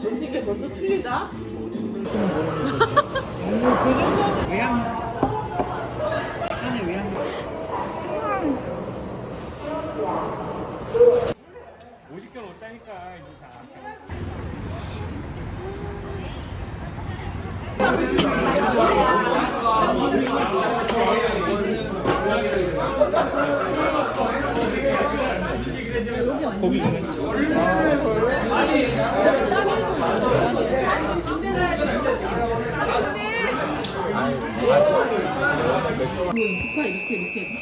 전직게 벌써 틀리다? 그 정도 외향 약간의 외향 오직견 없다니까 이제 다 고기 국화 이렇게 이렇게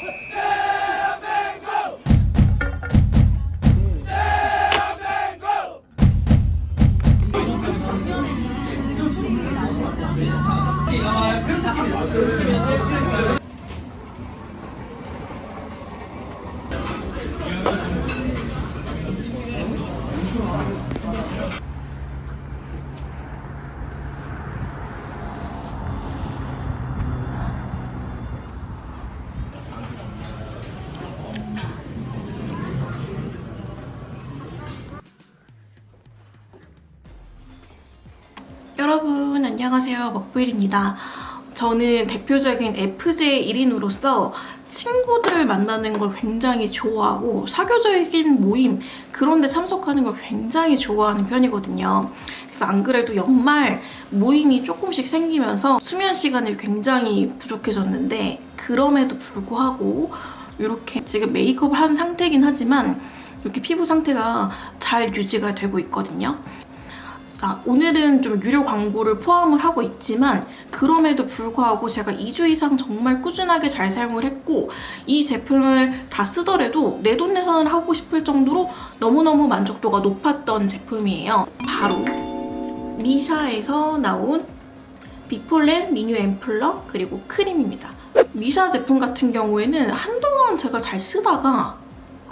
여러분 안녕하세요. 먹부일입니다 저는 대표적인 FJ 1인으로서 친구들 만나는 걸 굉장히 좋아하고 사교적인 모임 그런 데 참석하는 걸 굉장히 좋아하는 편이거든요. 그래서 안 그래도 연말 모임이 조금씩 생기면서 수면 시간이 굉장히 부족해졌는데 그럼에도 불구하고 이렇게 지금 메이크업을 한 상태긴 하지만 이렇게 피부 상태가 잘 유지가 되고 있거든요 자, 오늘은 좀 유료 광고를 포함을 하고 있지만 그럼에도 불구하고 제가 2주 이상 정말 꾸준하게 잘 사용을 했고 이 제품을 다 쓰더라도 내 돈 내산을 하고 싶을 정도로 너무너무 만족도가 높았던 제품이에요. 바로 미샤에서 나온 비폴렌 리뉴 앰플러 그리고 크림입니다. 미샤 제품 같은 경우에는 한동안 제가 잘 쓰다가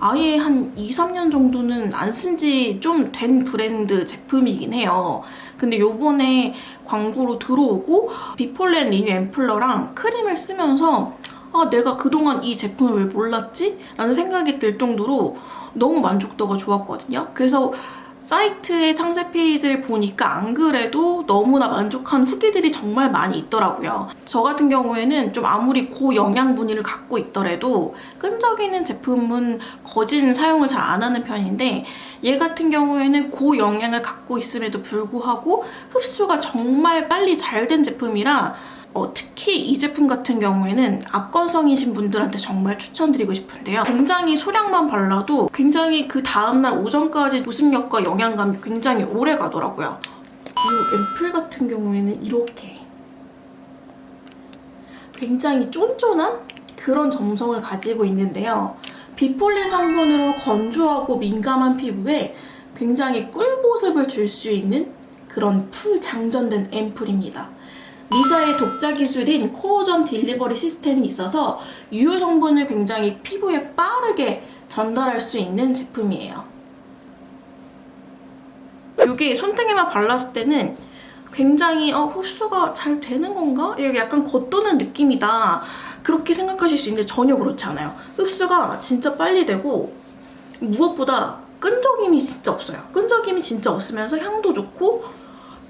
아예 한 2, 3년 정도는 안 쓴 지 좀 된 브랜드 제품이긴 해요. 근데 요번에 광고로 들어오고 Bee Pollen Renew Ampouler랑 크림을 쓰면서 아 내가 그동안 이 제품을 왜 몰랐지? 라는 생각이 들 정도로 너무 만족도가 좋았거든요. 그래서 사이트의 상세 페이지를 보니까 안 그래도 너무나 만족한 후기들이 정말 많이 있더라고요. 저 같은 경우에는 좀 아무리 고영양분을 갖고 있더라도 끈적이는 제품은 거진 사용을 잘 안 하는 편인데 얘 같은 경우에는 고영양을 갖고 있음에도 불구하고 흡수가 정말 빨리 잘 된 제품이라 어, 특히 이 제품 같은 경우에는 악건성이신 분들한테 정말 추천드리고 싶은데요. 굉장히 소량만 발라도 굉장히 그 다음날 오전까지 보습력과 영양감이 굉장히 오래 가더라고요. 이 앰플 같은 경우에는 이렇게 굉장히 쫀쫀한 그런 점성을 가지고 있는데요. bee pollen 성분으로 건조하고 민감한 피부에 굉장히 꿀보습을 줄 수 있는 그런 full 장전된 앰플입니다. 미샤의 독자 기술인 core zone delivery 시스템이 있어서 유효 성분을 굉장히 피부에 빠르게 전달할 수 있는 제품이에요. 이게 손등에만 발랐을 때는 굉장히 어, 흡수가 잘 되는 건가? 이게 약간 겉도는 느낌이다. 그렇게 생각하실 수 있는데 전혀 그렇지 않아요. 흡수가 진짜 빨리 되고 무엇보다 끈적임이 진짜 없어요. 끈적임이 진짜 없으면서 향도 좋고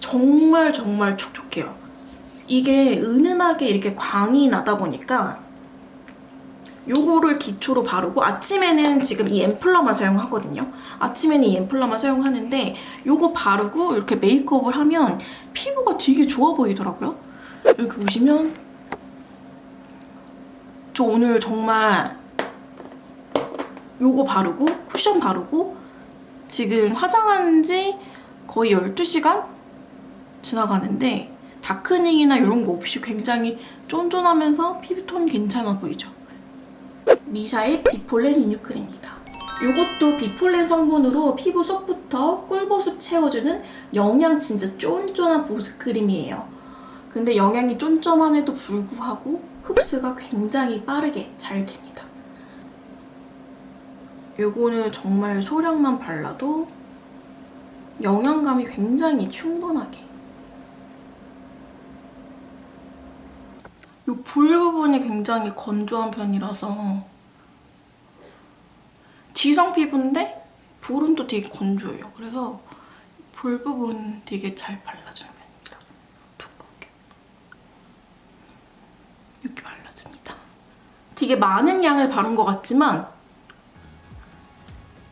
정말 정말 촉촉해요. 이게 은은하게 이렇게 광이 나다 보니까 요거를 기초로 바르고 아침에는 지금 이 앰플러만 사용하거든요. 아침에는 이 앰플러만 사용하는데 요거 바르고 이렇게 메이크업을 하면 피부가 되게 좋아 보이더라고요. 여기 보시면 저 오늘 정말 요거 바르고 쿠션 바르고 지금 화장한 지 거의 12시간 지나가는데 다크닝이나 이런 거 없이 굉장히 쫀쫀하면서 피부톤 괜찮아 보이죠? 미샤의 비폴렌 리뉴크림입니다. 이것도 비폴렌 성분으로 피부 속부터 꿀보습 채워주는 영양 진짜 쫀쫀한 보습크림이에요. 근데 영양이 쫀쫀함에도 불구하고 흡수가 굉장히 빠르게 잘 됩니다. 이거는 정말 소량만 발라도 영양감이 굉장히 충분하게 이 볼 부분이 굉장히 건조한 편이라서 지성 피부인데 볼은 또 되게 건조해요. 그래서 볼 부분 되게 잘 발라주는 편입니다. 두껍게. 이렇게 발라줍니다. 되게 많은 양을 바른 것 같지만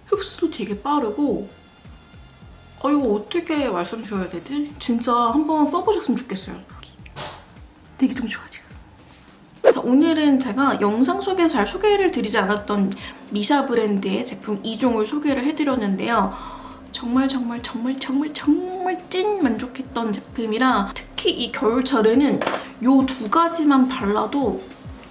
흡수도 되게 빠르고 어 이거 어떻게 말씀드려야 되지? 진짜 한번 써보셨으면 좋겠어요. 되게 좀 좋아 오늘은 제가 영상 속에서 잘 소개를 드리지 않았던 미샤 브랜드의 제품 2종을 소개를 해드렸는데요. 정말 정말 정말 정말 정말 찐 만족했던 제품이라 특히 이 겨울철에는 이 두 가지만 발라도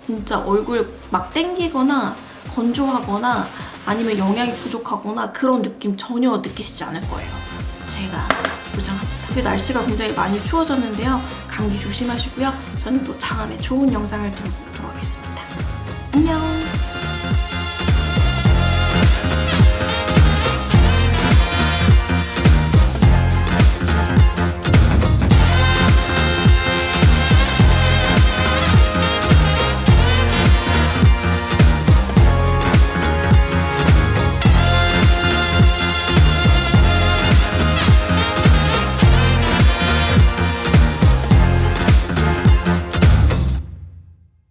진짜 얼굴 막 땡기거나 건조하거나 아니면 영양이 부족하거나 그런 느낌 전혀 느끼시지 않을 거예요. 제가 보장합니다. 이제 날씨가 굉장히 많이 추워졌는데요. 감기 조심하시고요. 저는 또 다음에 좋은 영상을 들고 오도록 하겠습니다. 안녕!